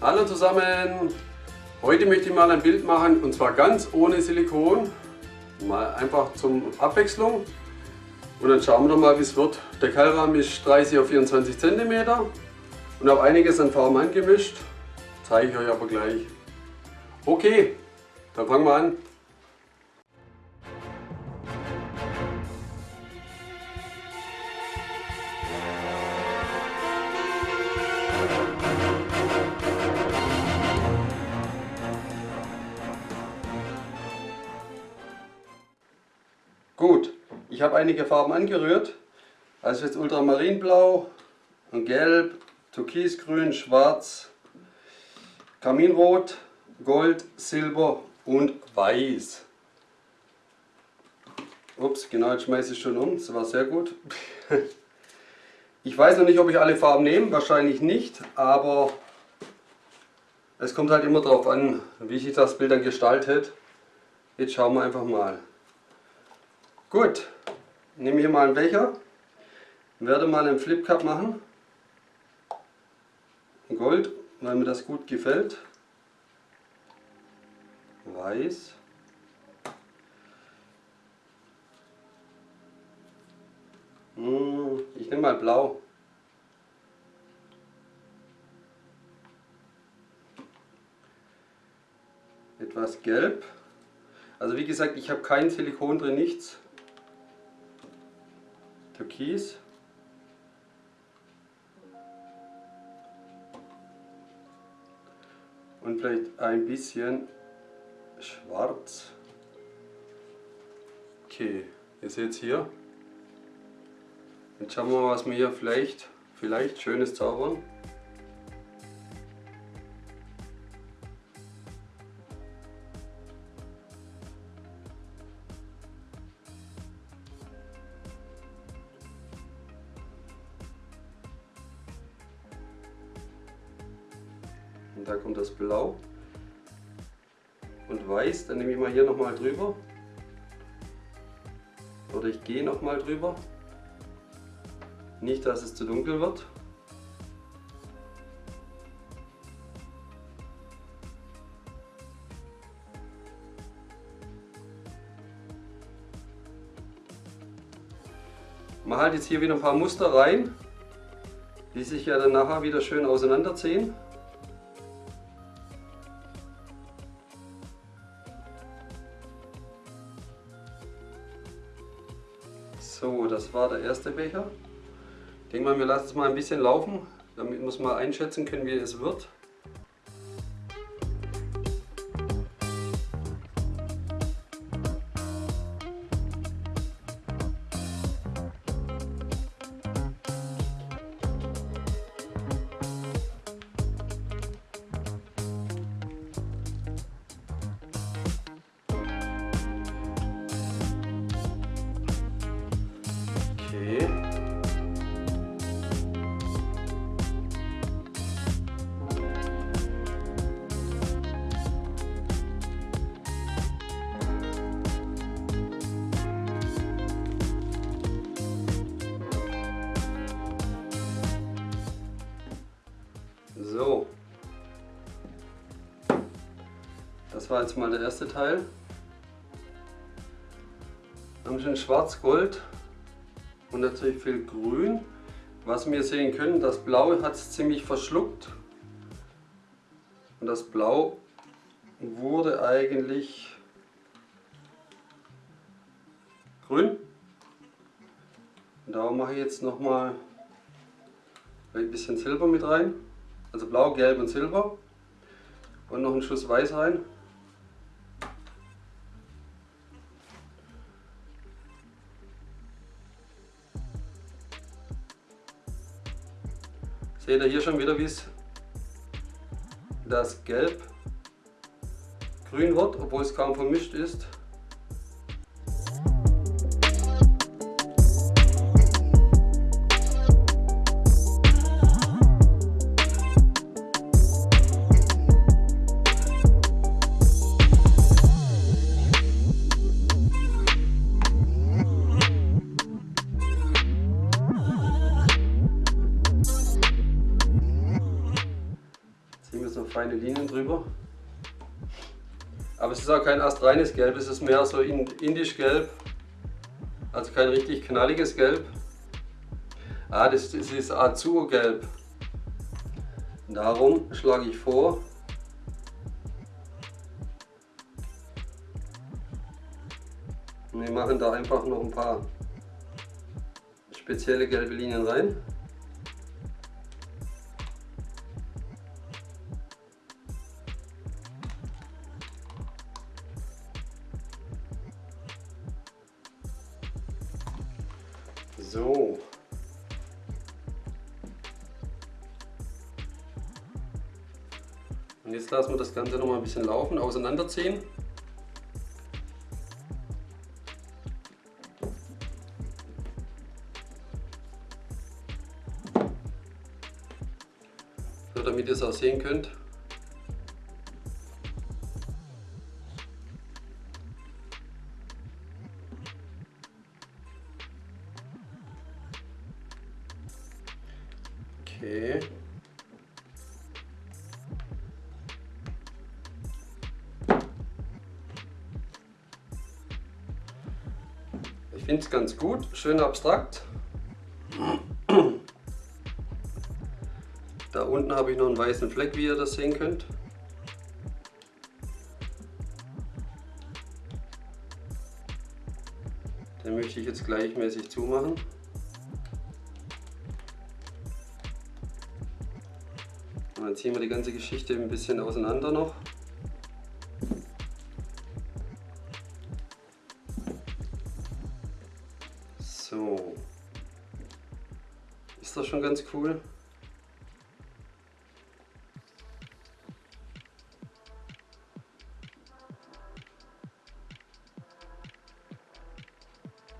Hallo zusammen! Heute möchte ich mal ein Bild machen und zwar ganz ohne Silikon. Mal einfach zum Abwechslung. Und dann schauen wir doch mal wie es wird. Der Keilrahmen ist 30 auf 24 cm und habe einiges an Farben angemischt. Zeige ich euch aber gleich. Okay, dann fangen wir an. Ich habe einige Farben angerührt. Also jetzt Ultramarinblau und Gelb, Türkisgrün, Schwarz, Kaminrot, Gold, Silber und Weiß. Ups, genau, jetzt schmeiße ich schon um. Das war sehr gut. Ich weiß noch nicht, ob ich alle Farben nehme. Wahrscheinlich nicht, aber es kommt halt immer darauf an, wie sich das Bild dann gestaltet. Jetzt schauen wir einfach mal. Gut, nehme hier mal einen Becher, werde mal einen Flip Cup machen. Gold, weil mir das gut gefällt. Weiß. Hm, ich nehme mal blau. Etwas gelb. Also wie gesagt, ich habe kein Silikon drin, nichts. Türkis. Und vielleicht ein bisschen schwarz. Okay, ihr seht es hier. Jetzt schauen wir mal, was wir hier vielleicht, vielleicht schönes zaubern. Da kommt das Blau und Weiß. Dann nehme ich mal hier nochmal drüber. Oder ich gehe nochmal drüber. Nicht, dass es zu dunkel wird. Man halt jetzt hier wieder ein paar Muster rein, die sich ja dann nachher wieder schön auseinanderziehen. War der erste Becher. Ich denke mal, wir lassen es mal ein bisschen laufen, damit wir es mal einschätzen können, wie es wird. Das war jetzt mal der erste Teil. Wir haben schon Schwarz-Gold und natürlich viel Grün. Was wir sehen können, das Blau hat es ziemlich verschluckt. Und das Blau wurde eigentlich grün. Und da mache ich jetzt nochmal ein bisschen Silber mit rein. Also blau, gelb und silber. Und noch einen Schuss weiß rein. Seht ihr hier schon wieder, wie es das Gelb grün wird, obwohl es kaum vermischt ist. Ist auch kein astreines Gelb, es ist mehr so indisch Gelb. Also kein richtig knalliges Gelb. Ah, das, das ist Azurgelb. Darum schlage ich vor, wir machen da einfach noch ein paar spezielle gelbe Linien rein. So. Und jetzt lassen wir das Ganze noch mal ein bisschen laufen, auseinanderziehen. So, damit ihr es auch sehen könnt. Finde es ganz gut, schön abstrakt. Da unten habe ich noch einen weißen Fleck, wie ihr das sehen könnt. Den möchte ich jetzt gleichmäßig zumachen. Und dann ziehen wir die ganze Geschichte ein bisschen auseinander noch. Schon ganz cool?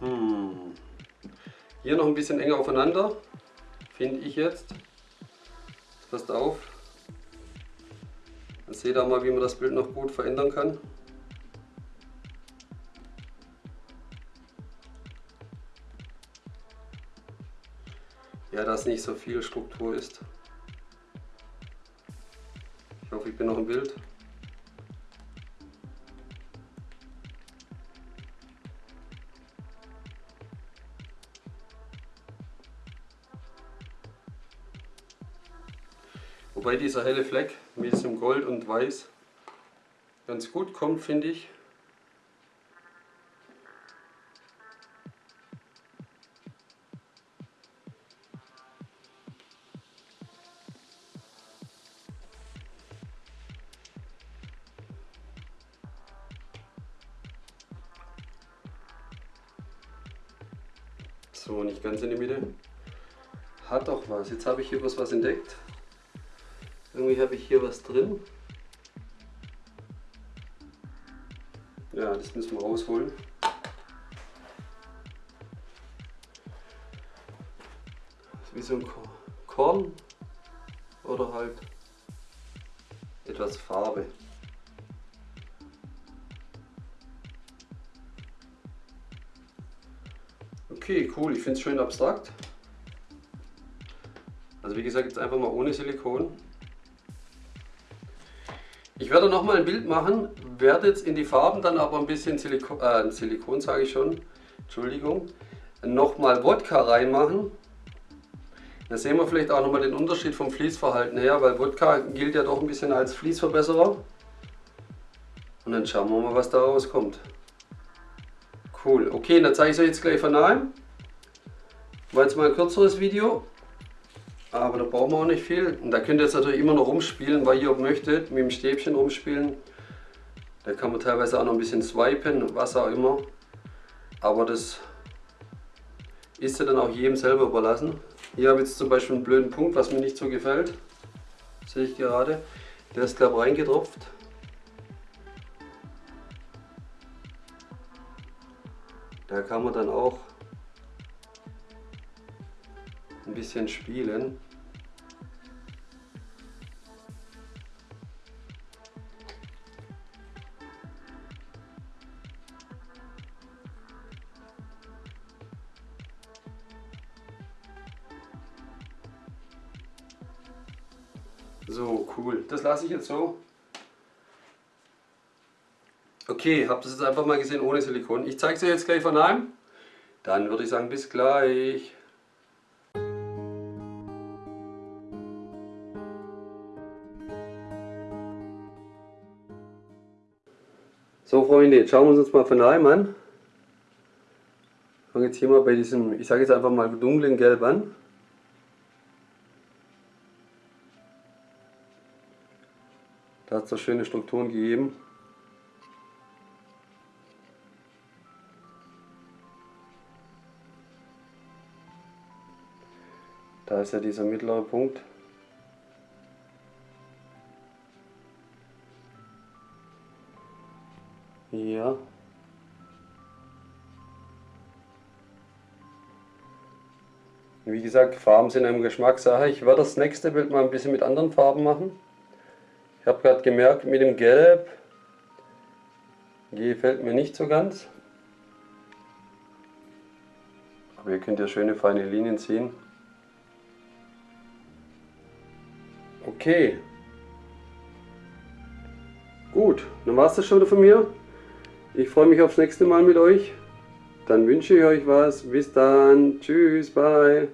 Hm. Hier noch ein bisschen enger aufeinander, finde ich jetzt. Passt auf. Dann seht ihr mal, wie man das Bild noch gut verändern kann. Ja, dass nicht so viel Struktur ist. Ich hoffe, ich bin noch im Bild. Wobei dieser helle Fleck mit diesem Gold und Weiß ganz gut kommt, finde ich. So, nicht ganz in die Mitte. Hat doch was. Jetzt habe ich hier was, was entdeckt. Irgendwie habe ich hier was drin. Ja, das müssen wir rausholen. wie so ein Korn oder halt etwas Farbe. Okay, cool, ich finde es schön abstrakt. Also wie gesagt, jetzt einfach mal ohne Silikon. Ich werde noch mal ein Bild machen, werde jetzt in die Farben dann aber ein bisschen Silikon, äh, Silikon sage ich schon, Entschuldigung, nochmal Wodka reinmachen. Da sehen wir vielleicht auch noch mal den Unterschied vom Fließverhalten her, weil Wodka gilt ja doch ein bisschen als Fließverbesserer. Und dann schauen wir mal, was da rauskommt. Cool, okay, dann zeige ich es euch jetzt gleich von nahem. War jetzt mal ein kürzeres Video. Aber da brauchen wir auch nicht viel. Und da könnt ihr jetzt natürlich immer noch rumspielen, weil ihr möchtet, mit dem Stäbchen rumspielen. Da kann man teilweise auch noch ein bisschen swipen, was auch immer. Aber das ist ja dann auch jedem selber überlassen. Hier habe ich jetzt zum Beispiel einen blöden Punkt, was mir nicht so gefällt. Sehe ich gerade. Der ist glaube ich reingetropft. Da kann man dann auch ein bisschen spielen. So, cool. Das lasse ich jetzt so. Okay, habt ihr das jetzt einfach mal gesehen ohne Silikon. Ich zeige es euch jetzt gleich von einem. Dann würde ich sagen, bis gleich. So Freunde, jetzt schauen wir uns mal von einem an. Ich fange jetzt hier mal bei diesem, ich sage jetzt einfach mal dunklen Gelb an. Da hat es schöne Strukturen gegeben. Da ist ja dieser mittlere Punkt. Ja. Wie gesagt, Farben sind eine Geschmackssache. Ich werde das nächste Bild mal ein bisschen mit anderen Farben machen. Ich habe gerade gemerkt, mit dem Gelb gefällt mir nicht so ganz. Aber ihr könnt ja schöne feine Linien ziehen. Okay. Gut, dann war es das schon wieder von mir. Ich freue mich aufs nächste Mal mit euch. Dann wünsche ich euch was. Bis dann. Tschüss, bye.